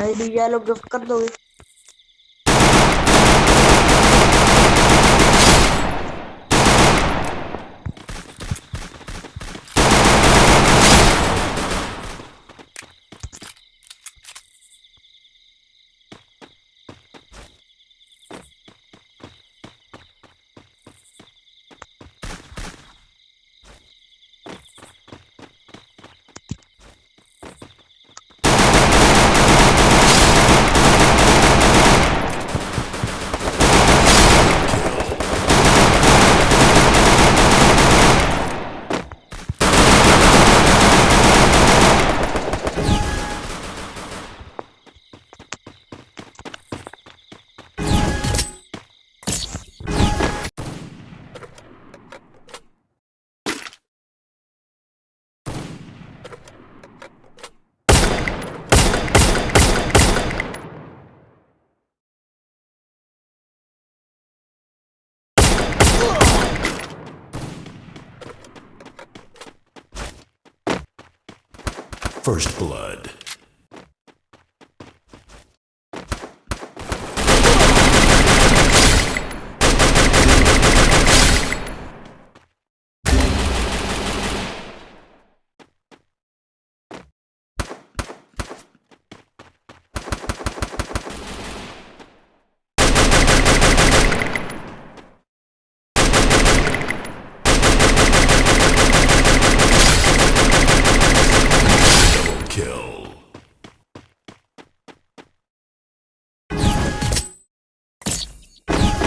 ID भैया लोग gift कर दोगे? First Blood. Double kill. First Blood.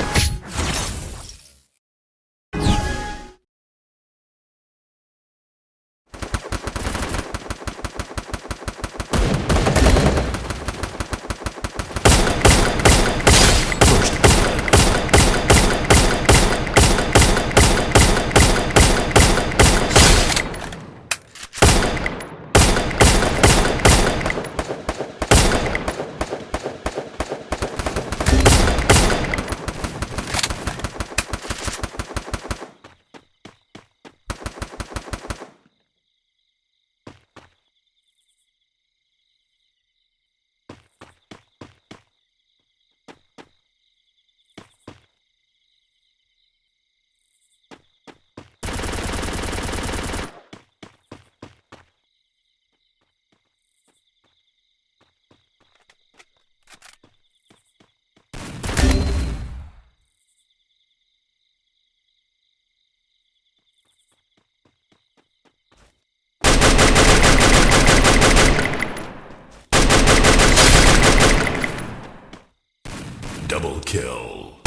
Double kill.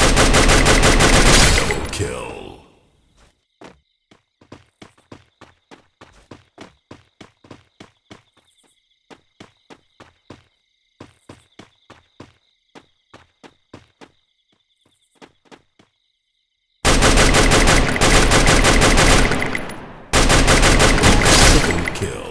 Double kill. Triple kill.